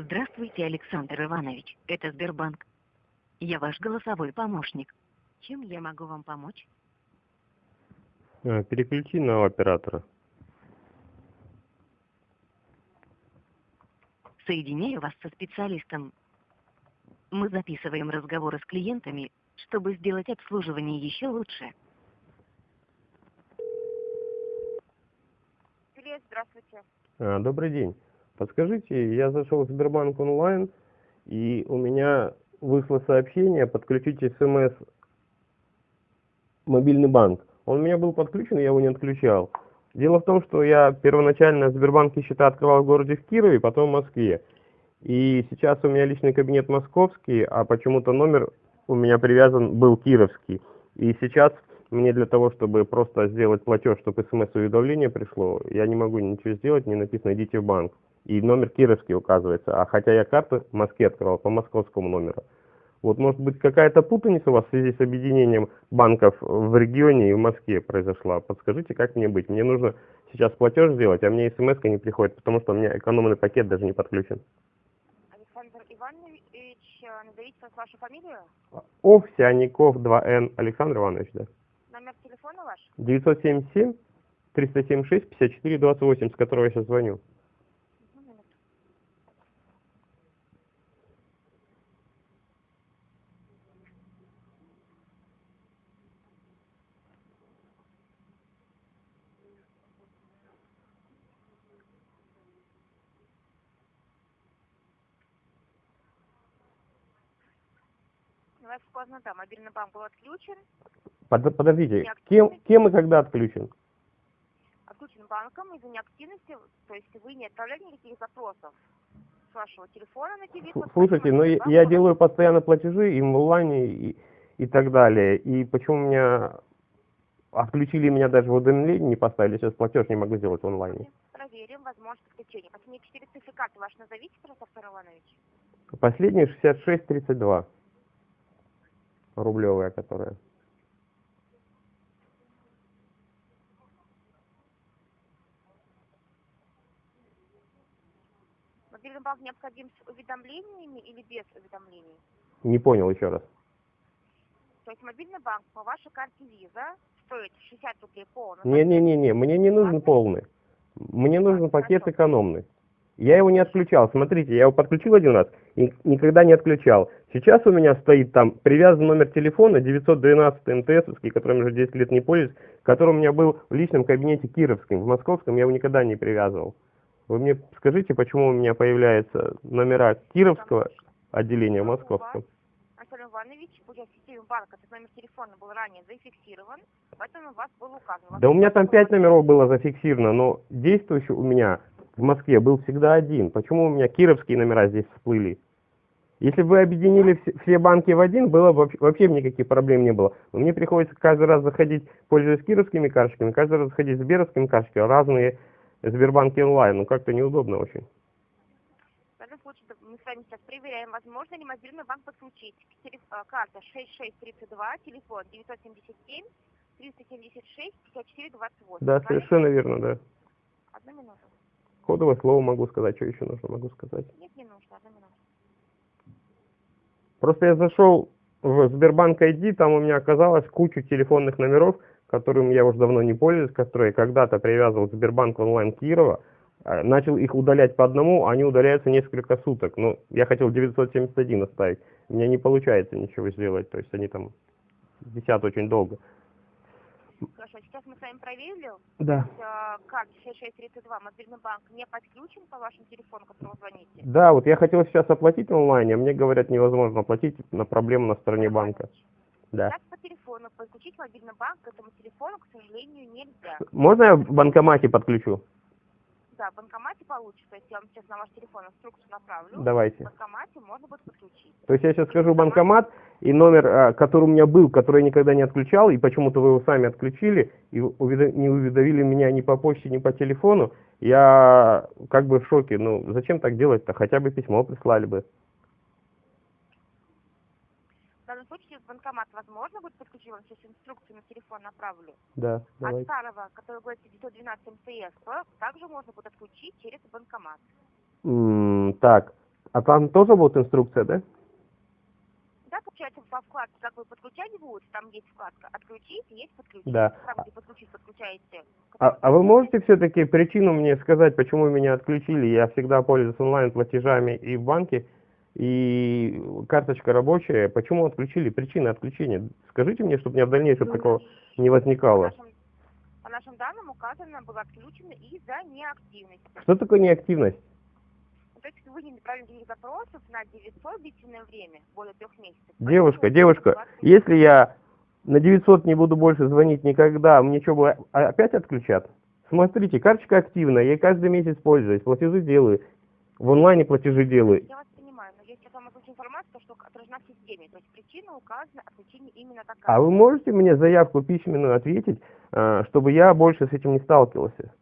Здравствуйте, Александр Иванович. Это Сбербанк. Я ваш голосовой помощник. Чем я могу вам помочь? А, Переключи на оператора. Соединяю вас со специалистом. Мы записываем разговоры с клиентами, чтобы сделать обслуживание еще лучше. Привет, здравствуйте. А, Добрый день. Подскажите, я зашел в Сбербанк онлайн, и у меня вышло сообщение подключить смс мобильный банк. Он у меня был подключен, я его не отключал. Дело в том, что я первоначально в Сбербанке счета открывал в городе в Кирове, потом в Москве. И сейчас у меня личный кабинет московский, а почему-то номер у меня привязан был кировский. И сейчас мне для того, чтобы просто сделать платеж, чтобы смс-уведомление пришло, я не могу ничего сделать, не написано «идите в банк». И номер кировский указывается. А хотя я карты в Москве открывал по московскому номеру. Вот может быть какая-то путаница у вас в связи с объединением банков в регионе и в Москве произошла. Подскажите, как мне быть? Мне нужно сейчас платеж сделать, а мне смс не приходит, потому что у меня экономный пакет даже не подключен. Александр Иванович, э, назовите вас вашу фамилию, Овсяников 2Н. Александр Иванович, да. номер телефона ваш. 977 376 54 28, с которого я сейчас звоню. Одну минуту. У поздно, да, мобильный банк был отключен. Под- подождите, кем, кем и когда отключен? Отключен банком из-за неактивности, то есть вы не отправляли никаких запросов с вашего телефона на телефон. Слушайте, но я, я делаю постоянно платежи и в онлайне, и, и так далее. И почему меня отключили меня даже в уведомлении не поставили, сейчас платеж не могу сделать в онлайне. Проверим возможность подключения. Последние четыре циферкаты ваши назовите, Артур Иванович. Последний 6632. Рублевая, которая. Мобильный банк необходим с уведомлениями или без уведомлений? Не понял еще раз. То есть мобильный банк по вашей карте Visa стоит 60 рублей полный. Не-не-не-не, мне не нужен полный. Мне нужен пакет экономный. Я его не отключал. Смотрите, я его подключил один раз и никогда не отключал. Сейчас у меня стоит там привязан номер телефона 912 МТСовский, которым уже 10 лет не пользуюсь, который у меня был в личном кабинете кировском. В московском я его никогда не привязывал. Вы мне скажите, почему у меня появляются номера кировского отделения в московском? Антон Иванович, уже в системе банка этот номер телефона был ранее зафиксирован, поэтому у вас был указан. Да у меня там пять номеров было зафиксировано, но действующий у меня в Москве был всегда один. Почему у меня кировские номера здесь всплыли? Если бы вы объединили все, банки в один, было бы вообще, никаких проблем не было. Но мне приходится каждый раз заходить, пользуясь кировскими карточками, каждый раз заходить с сберовскими карточками, разные Сбербанки онлайн. Ну как-то неудобно очень. В данном случае мы с вами сейчас проверяем, возможно ли мобильный банк подключить. Телеф- э, Карта 6632, телефон 977 376 54 28. Да, совершенно верно, да. Одну минуту. Кодовое слово могу сказать, что еще нужно могу сказать. Нет, не нужно, одну минуту. Просто я зашел в Сбербанк ID, там у меня оказалось кучу телефонных номеров, которым я уже давно не пользуюсь, которые когда-то привязывал Сбербанк онлайн Кирова, а, начал их удалять по одному, они удаляются несколько суток. Ну, я хотел 971 оставить, у меня не получается ничего сделать, то есть они там висят очень долго. Хорошо, сейчас мы с вами проверили. Да. Э, Карта 6632, мобильный банк не подключен по вашему телефону, которому звоните. Да, вот я хотел сейчас оплатить онлайн, а мне говорят, невозможно оплатить на проблему на стороне банка. Да. Так по телефону подключить мобильный банк к этому телефону, к сожалению, нельзя. Можно я в банкомате подключу? Да, в банкомате получится. Если я вам сейчас на ваш телефон инструкцию направлю, в Давайте. банкомате можно будет подключить. То есть я сейчас скажу в банкомат, и номер, а, который у меня был, который я никогда не отключал, и почему-то вы его сами отключили, и не уведомили меня ни по почте, ни по телефону, я как бы в шоке. Ну, зачем так делать-то? Хотя бы письмо прислали бы. В данном случае в банкомат возможно будет подключить, вам сейчас инструкцию на телефон направлю. Да, От давайте. старого, который говорит 912 МТС, то также можно будет отключить через банкомат. М, Так, А там тоже будет инструкция, да? Да, получается, по вкладке, как вы подключать будете, там есть вкладка «Отключить» есть «Подключить». Да. Там, где «Подключить» подключаете. А, а вы можете все-таки причину мне сказать, почему меня отключили? Я всегда пользуюсь онлайн-платежами и в банке, и карточка рабочая. Почему отключили? Причина отключения. Скажите мне, чтобы у меня в дальнейшем такого не По возникало. нашим, по нашим данным указано, было отключено из-за неактивности. Что такое неактивность? Ну, То есть вы не направили никаких запросов на 900 длительное время, более трех месяцев. Девушка, Поэтому девушка, если я на 900 не буду больше звонить никогда, мне что, было опять отключат? Смотрите, карточка активная, я каждый месяц пользуюсь, платежи делаю, в онлайне платежи делаю. Я вас информацию, что отражена в системе. То есть причина указана, отключение именно такая. А вы можете мне заявку письменную ответить, а, чтобы я больше с этим не сталкивался?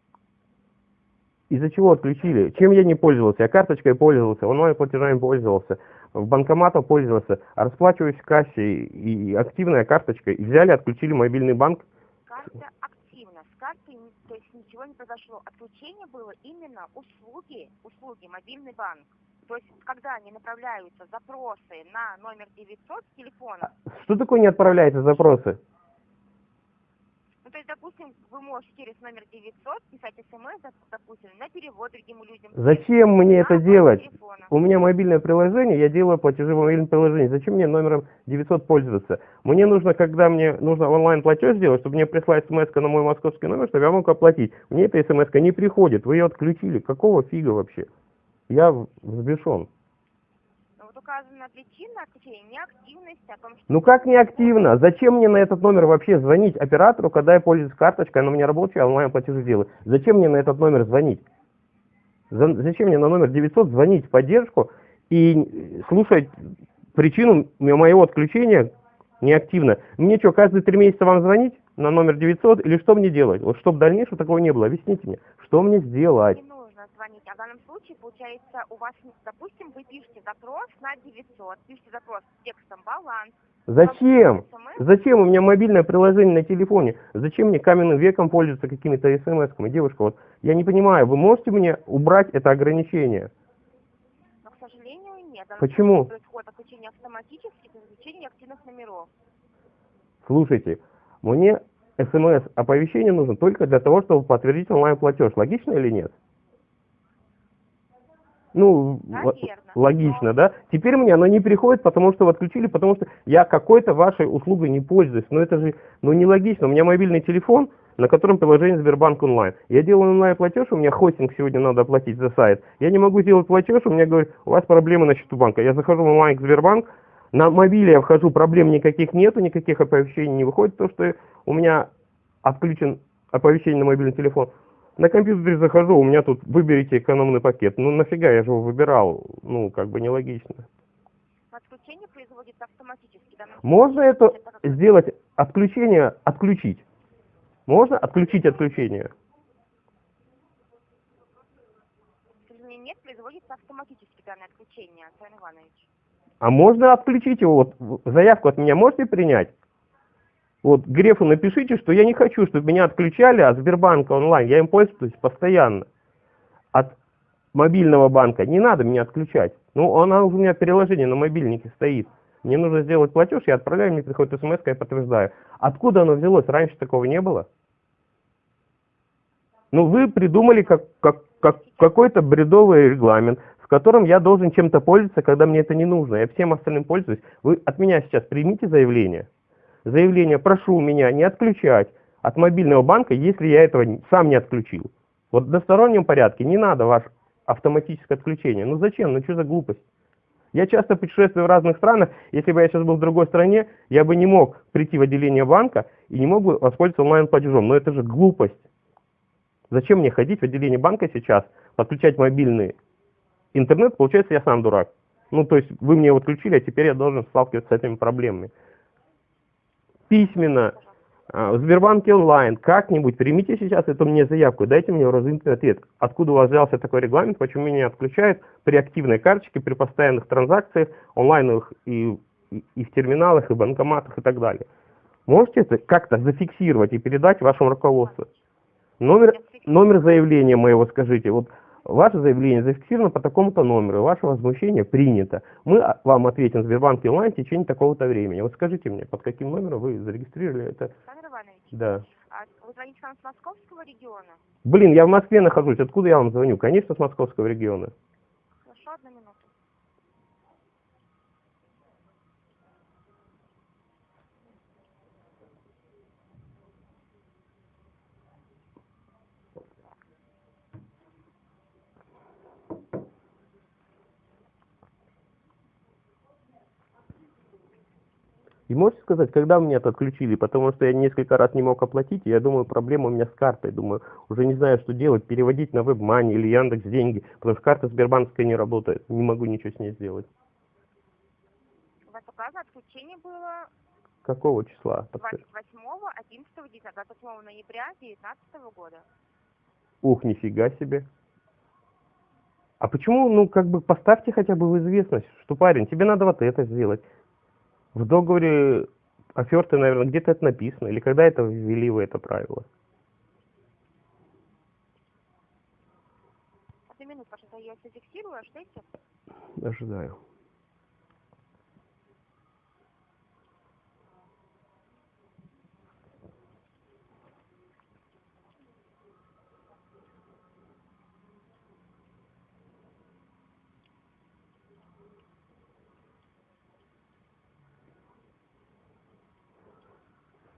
Из-за чего отключили? Чем я не пользовался? Я карточкой пользовался, онлайн-платежами пользовался, в банкоматом пользовался, а расплачиваюсь в кассе и активная карточка. И взяли, отключили мобильный банк. Карта активна, с картой то есть ничего не произошло. Отключение было именно услуги, услуги, мобильный банк. То есть, когда они направляются запросы на номер 900 с телефона, Что такое не отправляете запросы? ну, то есть, допустим, вы можете через номер 900 писать смс, доп- допустим, на перевод другим людям. Зачем мне это делать? телефона. У меня мобильное приложение, я делаю платежи в мобильном приложении. Зачем мне номером 900 пользоваться? Мне нужно, когда мне нужно онлайн-платеж сделать, чтобы мне пришла смс на мой московский номер, чтобы я мог оплатить. Мне эта смс не приходит, вы ее отключили. Какого фига вообще? Я взбешен. Но вот указана причина неактивность, о том, что... Ну как неактивно? Зачем мне на этот номер вообще звонить оператору, когда я пользуюсь карточкой, она у меня рабочая, а онлайн-платежи делаю? Зачем мне на этот номер звонить? За- Зачем мне на номер 900 звонить в поддержку и слушать причину моего отключения неактивно? Мне что, каждые три месяца вам звонить на номер 900 или что мне делать? Вот чтобы в дальнейшем такого не было, объясните мне, что мне сделать? Звонить. А в данном случае, получается, у вас, допустим, вы пишете запрос на 900, пишете запрос с текстом баланс. Зачем? Зачем у меня мобильное приложение на телефоне? Зачем мне каменным веком пользоваться какими-то смс-ками? Девушка, вот я не понимаю, вы можете мне убрать это ограничение? но, к сожалению, нет. Почему? Происходит отключение автоматически изучении активных номеров. Слушайте, мне смс-оповещение нужно только для того, чтобы подтвердить онлайн-платеж. Логично или нет? Ну, л- Наверно. логично, да? Теперь мне оно не приходит, потому что вы отключили, потому что я какой-то вашей услугой не пользуюсь. Но это же, ну, нелогично. У меня мобильный телефон, на котором приложение Сбербанк онлайн. Я делаю онлайн-платеж, у меня хостинг сегодня надо оплатить за сайт. Я не могу сделать платеж, у меня говорят, у вас проблемы на счету банка. Я захожу в онлайн к Сбербанк, на мобиле я вхожу, проблем никаких нету, никаких оповещений не выходит, то что у меня отключен оповещение на мобильный телефон. На компьютере захожу, у меня тут выберите экономный пакет. Ну нафига, я же его выбирал, ну как бы нелогично. Отключение производится автоматически. Данном Можно это сделать, отключение, отключить? Можно отключить отключение? Нет, производится автоматически данное отключение, Антон Иванович. А можно отключить его? Вот заявку от меня можете принять? Вот Грефу напишите, что я не хочу, чтобы меня отключали от Сбербанка онлайн. Я им пользуюсь постоянно. От мобильного банка не надо меня отключать. Ну, она у меня приложение на мобильнике стоит. Мне нужно сделать платеж, я отправляю, мне приходит смс, я подтверждаю. Откуда оно взялось? Раньше такого не было. Ну, вы придумали как, как, как, какой-то бредовый регламент, в котором я должен чем-то пользоваться, когда мне это не нужно. Я всем остальным пользуюсь. Вы от меня сейчас примите заявление. Заявление прошу меня не отключать от мобильного банка, если я этого сам не отключил. Вот в одностороннем порядке не надо ваше автоматическое отключение. Ну зачем? Ну что за глупость? Я часто путешествую в разных странах. Если бы я сейчас был в другой стране, я бы не мог прийти в отделение банка и не мог бы воспользоваться онлайн-платежом. Но это же глупость. Зачем мне ходить в отделение банка сейчас, подключать мобильный интернет? Получается, я сам дурак. Ну, то есть вы мне его отключили, а теперь я должен сталкиваться с этими проблемами. Письменно, а, в Сбербанке онлайн, как-нибудь примите сейчас эту мне заявку, дайте мне разумный ответ. Откуда у вас взялся такой регламент, почему меня отключают при активной карточке, при постоянных транзакциях, онлайновых и, и, и в терминалах, и банкоматах и так далее. Можете это как-то зафиксировать и передать вашему руководству? Номер, номер заявления моего скажите. Вот ваше заявление зафиксировано по такому-то номеру, ваше возмущение принято. Мы а, вам ответим в Сбербанке онлайн в течение такого-то времени. Вот скажите мне, под каким номером вы зарегистрировали это? Александр Иванович, Да. а вы звоните нам с московского региона? Блин, я в Москве нахожусь, откуда я вам звоню? Конечно, с московского региона. Хорошо, одну минуту. И можете сказать, когда мне это отключили? Потому что я несколько раз не мог оплатить, и я думаю, проблема у меня с картой. Думаю, уже не знаю, что делать, переводить на WebMoney или Яндекс деньги, потому что карта Сбербанковская не работает, не могу ничего с ней сделать. У вас указано отключение было Какого числа? Подскажи. 28, 11, 10, 28 ноября 2019 года. Ух, нифига себе. А почему, ну, как бы поставьте хотя бы в известность, что, парень, тебе надо вот это сделать. В договоре оферты, наверное, где-то это написано, или когда это ввели вы это правило? Одну минуту, пожалуйста, я все фиксирую, ждите.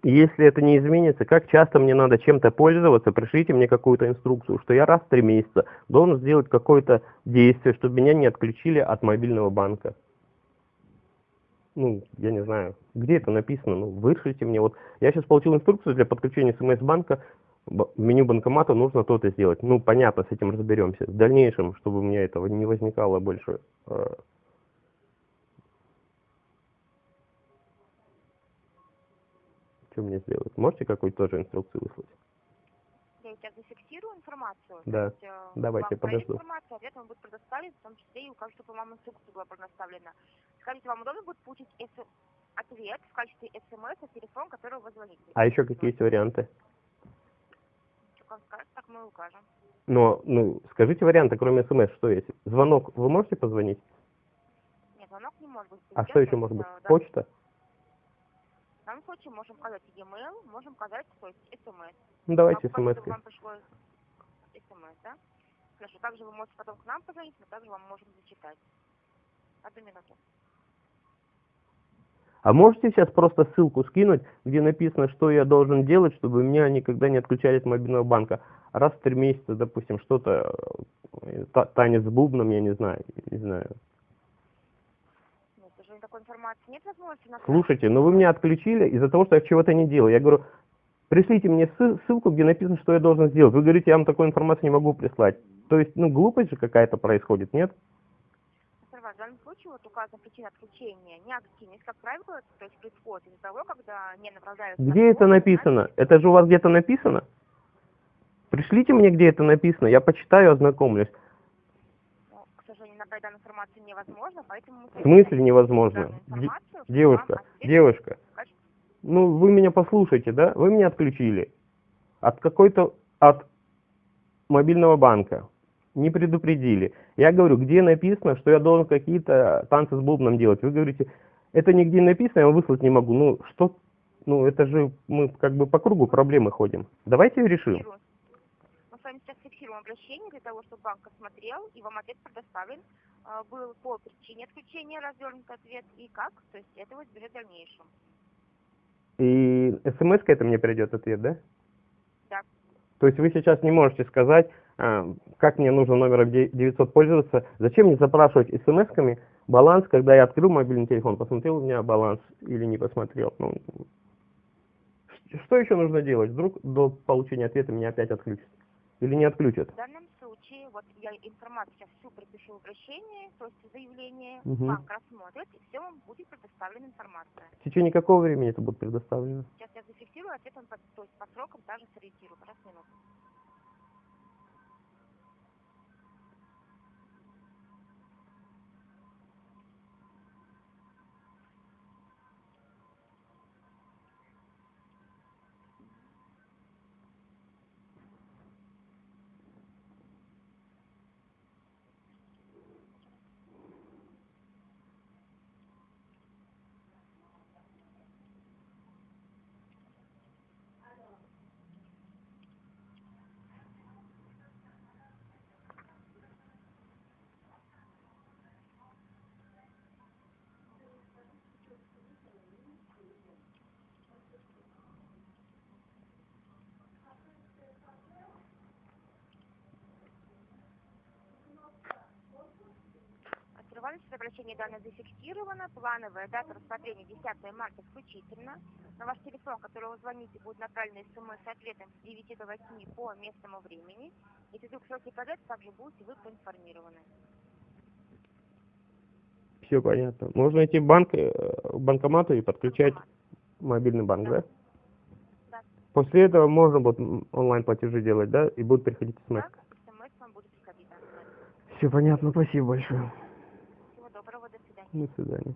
Ожидаю. Если это не изменится, как часто мне надо чем-то пользоваться, пришлите мне какую-то инструкцию, что я раз в три месяца должен сделать какое-то действие, чтобы меня не отключили от мобильного банка. Ну, я не знаю, где это написано, ну, вышлите мне. Вот я сейчас получил инструкцию для подключения смс-банка, меню банкомата нужно то-то сделать. Ну, понятно, с этим разберемся. В дальнейшем, чтобы у меня этого не возникало больше. Что мне сделать? Можете какую-то тоже инструкцию выслать? Я сейчас зафиксирую информацию. Да, есть, э, давайте, вам подожду. информацию, ответ вам будет предоставлен, в том числе и укажу, чтобы вам инструкция была предоставлена. Скажите, вам удобно будет получить эс- ответ в качестве смс на телефон, который вы звоните? А еще какие есть варианты? Что вам скажет, так мы укажем. Но, ну, скажите варианты, кроме смс, что есть? Звонок, вы можете позвонить? Нет, звонок не может быть. А что еще может быть? э, да, Почта? В данном случае можем указать e-mail, можем указать, то есть смс. Ну, давайте указать, смс. Вам пришло смс, да? Хорошо, также вы можете потом к нам позвонить, мы также вам можем зачитать. Одну минуту. А можете сейчас просто ссылку скинуть, где написано, что я должен делать, чтобы меня никогда не отключали от мобильного банка? Раз в три месяца, допустим, что-то, э, та- танец с бубном, я не знаю, не знаю. Такой информации нет возможности на Слушайте, ну вы меня отключили из-за того, что я чего-то не делал. Я говорю, пришлите мне ссыл- ссылку, где написано, что я должен сделать. Вы говорите, я вам такую информацию не могу прислать. То есть, ну, глупость же какая-то происходит, нет? В данном случае вот указана причина отключения неактивность, как правило, то есть происходит из-за того, когда не направляются... Где это написано? Это же у вас где-то написано? Пришлите мне, где это написано, я почитаю, ознакомлюсь. Набрать данную информацию невозможно, поэтому... В смысле невозможно? Девушка, девушка, ну вы меня послушайте, да? Вы меня отключили от какой-то, от мобильного банка. Не предупредили. Я говорю, где написано, что я должен какие-то танцы с бубном делать. Вы говорите, это нигде написано, я вам выслать не могу. Ну, что, ну, это же мы как бы по кругу проблемы ходим. Давайте решим. Фиксируем обращение для того, чтобы банк осмотрел и вам ответ предоставлен. А, Был по причине отключения развернут ответ и как, то есть этого избежать в дальнейшем. И смс это мне придет ответ, да? Да. То есть вы сейчас не можете сказать, а, как мне нужно номером де- 900 пользоваться. Зачем мне запрашивать смс-ками баланс, когда я открыл мобильный телефон, посмотрел у меня баланс или не посмотрел. Ну, что еще нужно делать? Вдруг до получения ответа меня опять отключат? Или не отключат? В данном случае, вот я информацию сейчас всю пропишу в обращении, то есть заявление, Мгм. банк рассмотрит, и все вам будет предоставлена информация. В течение какого времени это будет предоставлено? Сейчас я зафиксирую, ответ вам по, то есть по срокам даже сориентирую. Раз минуту. Иванович, обращение данное зафиксировано. Плановая дата рассмотрения 10 марта включительно. На ваш телефон, который вы звоните, будет направлено смс с ответом с 9 до 8 по местному времени. Если вдруг сроки подать, также будете вы проинформированы. Все понятно. Можно идти в банк, э, к банкомату и подключать мобильный банк, да? Да. После этого можно будет м, онлайн-платежи делать, да? И будут приходить смс. Так, смс вам будет приходить. Все понятно, спасибо большое. До свидания.